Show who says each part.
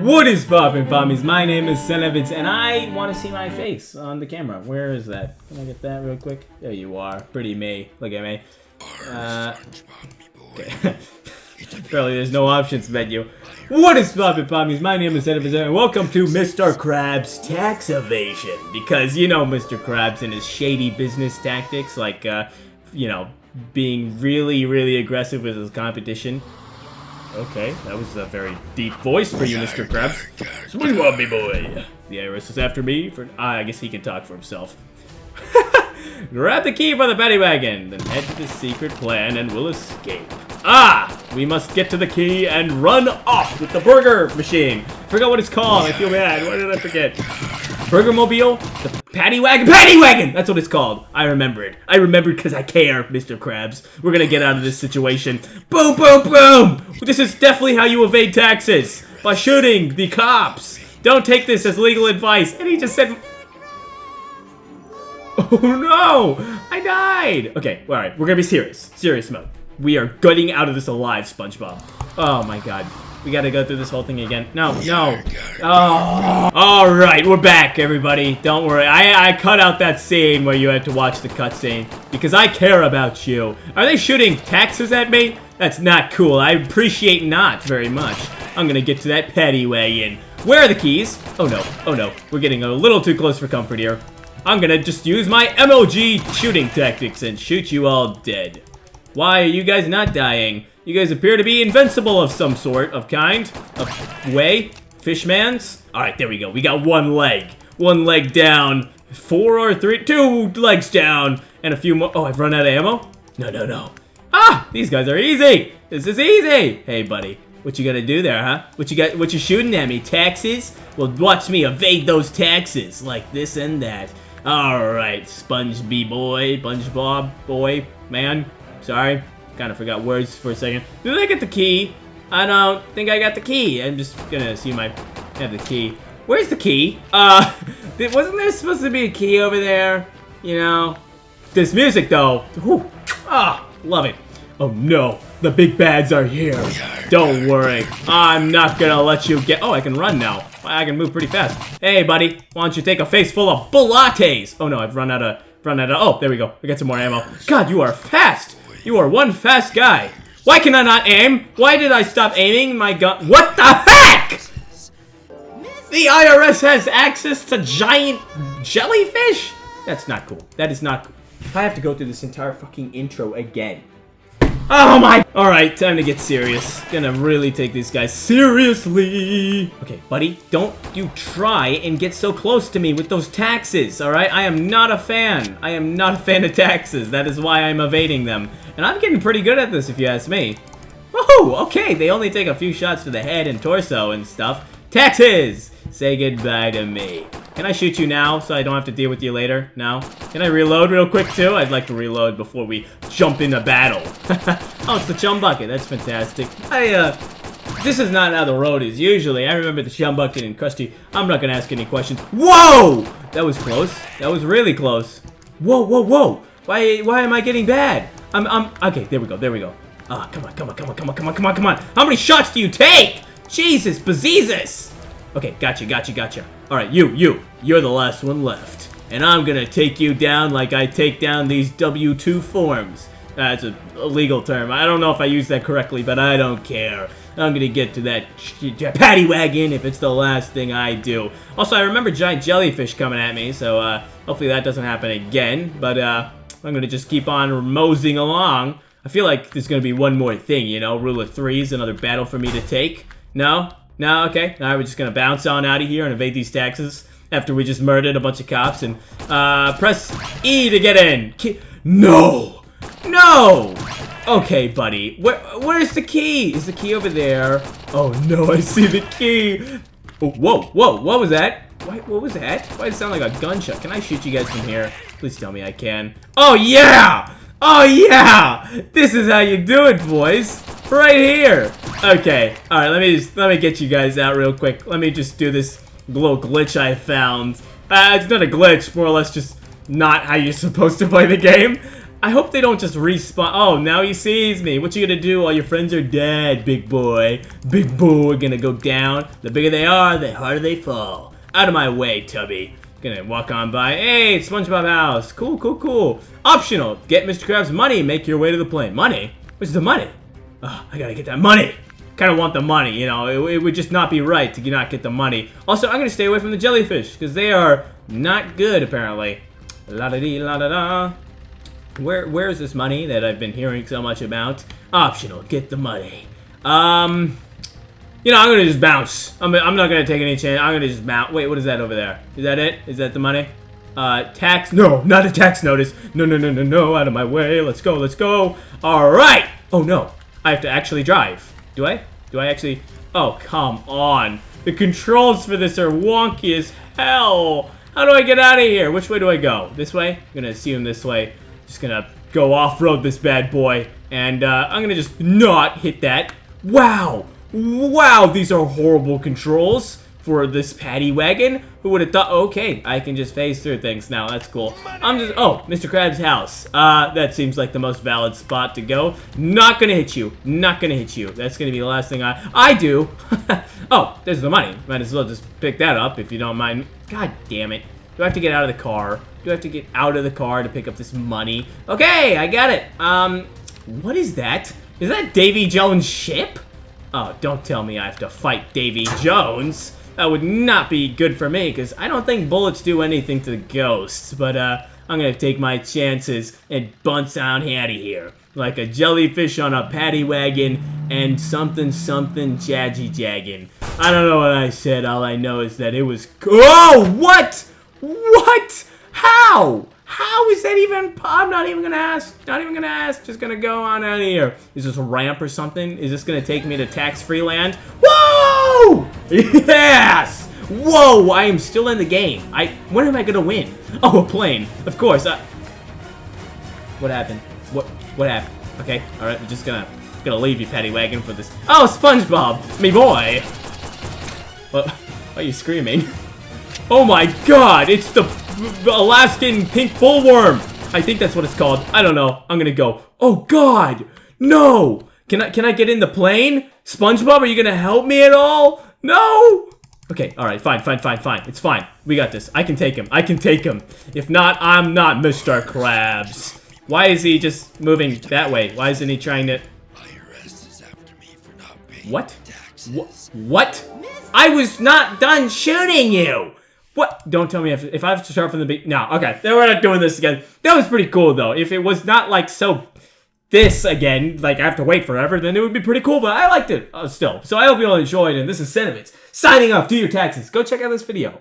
Speaker 1: What is poppin' pommies? My name is Senovitz, and I want to see my face on the camera. Where is that? Can I get that real quick? There you are. Pretty me. Look at me. Uh. Apparently there's no options menu. What is poppin' pommies? My name is Senovitz, and welcome to Mr. Krabs Tax Evasion. Because you know Mr. Krabs and his shady business tactics, like, uh, you know, being really, really aggressive with his competition. Okay, that was a very deep voice for you, Mr. Krabs. So what do you want me, boy? The IRS is after me for... Ah, I guess he can talk for himself. Grab the key for the paddy wagon, then head to the secret plan and we'll escape. Ah! We must get to the key and run off with the burger machine. Forgot what it's called. I feel bad. What did I forget? Burger Mobile? The Paddy Wagon? Paddy Wagon! That's what it's called. I remembered. I remembered because I care, Mr. Krabs. We're gonna get out of this situation. Boom, boom, boom! This is definitely how you evade taxes. By shooting the cops. Don't take this as legal advice. And he just said... Oh no! I died! Okay, alright. We're gonna be serious. Serious mode. We are gutting out of this alive, SpongeBob. Oh my god. We gotta go through this whole thing again. No, no. Oh. Alright, we're back, everybody. Don't worry. I, I cut out that scene where you had to watch the cutscene. Because I care about you. Are they shooting taxes at me? That's not cool. I appreciate not very much. I'm gonna get to that paddy wagon. Where are the keys? Oh no, oh no. We're getting a little too close for comfort here. I'm gonna just use my MLG shooting tactics and shoot you all dead. Why are you guys not dying? You guys appear to be invincible of some sort, of kind, of way, fishmans. All right, there we go. We got one leg, one leg down, four or three, two legs down, and a few more. Oh, I've run out of ammo? No, no, no. Ah, these guys are easy. This is easy. Hey, buddy, what you gonna do there, huh? What you got? What you shooting at me? Taxes? Well, watch me evade those taxes, like this and that. All right, Sponge boy, SpongeBob boy, man. Sorry, kind of forgot words for a second. Did I get the key? I don't think I got the key. I'm just gonna assume I have the key. Where's the key? Uh, wasn't there supposed to be a key over there? You know? This music, though. Whew. Ah, love it. Oh no, the big bads are here. Don't worry, I'm not gonna let you get- Oh, I can run now. I can move pretty fast. Hey, buddy, why don't you take a face full of bullates? Oh no, I've run out of- run out of- Oh, there we go. We got some more ammo. God, you are fast! You are one fast guy. Why can I not aim? Why did I stop aiming my gun? What the heck? The IRS has access to giant jellyfish? That's not cool. That is not cool. I have to go through this entire fucking intro again. Oh my! Alright, time to get serious. Gonna really take these guys seriously. Okay, buddy, don't you try and get so close to me with those taxes, alright? I am not a fan. I am not a fan of taxes. That is why I'm evading them. And I'm getting pretty good at this, if you ask me. Woohoo! Okay, they only take a few shots to the head and torso and stuff. Taxes! Say goodbye to me. Can I shoot you now so I don't have to deal with you later? No? Can I reload real quick too? I'd like to reload before we jump into battle. oh, it's the chum bucket. That's fantastic. I, uh, this is not how the road is usually. I remember the chum bucket and Krusty. I'm not gonna ask any questions. Whoa! That was close. That was really close. Whoa, whoa, whoa! Why, why am I getting bad? I'm, I'm, okay, there we go, there we go. Ah, come on, come on, come on, come on, come on, come on, come on. How many shots do you take? Jesus, bejesus! Okay, gotcha, gotcha, gotcha. Alright, you, you. You're the last one left. And I'm gonna take you down like I take down these W-2 forms. That's a, a legal term. I don't know if I used that correctly, but I don't care. I'm gonna get to that paddy wagon if it's the last thing I do. Also, I remember giant jellyfish coming at me, so uh, hopefully that doesn't happen again. But uh, I'm gonna just keep on moseying along. I feel like there's gonna be one more thing, you know? Rule of threes, another battle for me to take. No? No? Okay. Now we're just gonna bounce on out of here and evade these taxes after we just murdered a bunch of cops and uh, press E to get in. No! No! Okay, buddy. Where, where's the key? Is the key over there? Oh no, I see the key. Oh, whoa, whoa, what was that? Why, what was that? Why does it sound like a gunshot? Can I shoot you guys from here? Please tell me I can. Oh yeah! Oh yeah! This is how you do it, boys. Right here. Okay. All right. Let me just let me get you guys out real quick. Let me just do this little glitch I found. Uh, it's not a glitch. More or less just not how you're supposed to play the game. I hope they don't just respawn. Oh, now he sees me. What you gonna do? All your friends are dead, big boy. Big boy gonna go down. The bigger they are, the harder they fall. Out of my way, Tubby. Gonna walk on by. Hey, SpongeBob house. Cool, cool, cool. Optional. Get Mr. Krabs money. Make your way to the plane. Money? What's the money? I gotta get that money. Kind of want the money, you know. It, it, would just not be right to not get the money. Also, I'm gonna stay away from the jellyfish because they are not good, apparently. La da dee, la da da. Where where is this money that I've been hearing so much about? Optional, get the money. Um, you know, I'm gonna just bounce. I'm, I'm not gonna take any chance. I'm gonna just bounce. Wait, what is that over there? Is that it? Is that the money? Uh, tax? No, not a tax notice. No, no, no, no, no. Out of my way. Let's go. Let's go. All right. Oh no, I have to actually drive. Do I? Do I actually? Oh, come on. The controls for this are wonky as hell. How do I get out of here? Which way do I go? This way? I'm gonna assume this way. Just gonna go off-road this bad boy. And uh, I'm gonna just not hit that. Wow! Wow, these are horrible controls for this paddy wagon. Who would have thought, okay, I can just phase through things now. That's cool. I'm just, oh, Mr. Krabs' house. Uh, that seems like the most valid spot to go. Not gonna hit you. Not gonna hit you. That's gonna be the last thing I, I do. oh, there's the money. Might as well just pick that up if you don't mind. God damn it. Do I have to get out of the car? Do I have to get out of the car to pick up this money? Okay, I got it. Um, what is that? Is that Davy Jones' ship? Oh, don't tell me I have to fight Davy Jones. That would not be good for me, because I don't think bullets do anything to the ghosts. But, uh, I'm gonna take my chances and bounce out out here. Like a jellyfish on a paddy wagon and something something jaggy jagging. I don't know what I said, all I know is that it was- Oh, what? What? How? How is that even? I'm not even gonna ask. Not even gonna ask. Just gonna go on out of here. Is this a ramp or something? Is this gonna take me to tax-free land? Whoa! Yes! Whoa! I am still in the game. I. When am I gonna win? Oh, a plane. Of course. I, what happened? What? What happened? Okay. All right. We're just gonna gonna leave you, Paddy Wagon, for this. Oh, SpongeBob, me boy. What? Why are you screaming? Oh my god, it's the Alaskan pink bullworm. I think that's what it's called. I don't know. I'm gonna go. Oh god, no. Can I can I get in the plane? SpongeBob, are you gonna help me at all? No. Okay, all right, fine, fine, fine, fine. It's fine. We got this. I can take him. I can take him. If not, I'm not Mr. Krabs. Why is he just moving that way? Why isn't he trying to... What? What? What? I was not done shooting you! What? Don't tell me if, if I have to start from the beginning. No, okay. Then we're not doing this again. That was pretty cool, though. If it was not, like, so... This, again, like, I have to wait forever, then it would be pretty cool, but I liked it uh, still. So I hope you all enjoyed, and this is Sentiments. Signing off. Do your taxes. Go check out this video.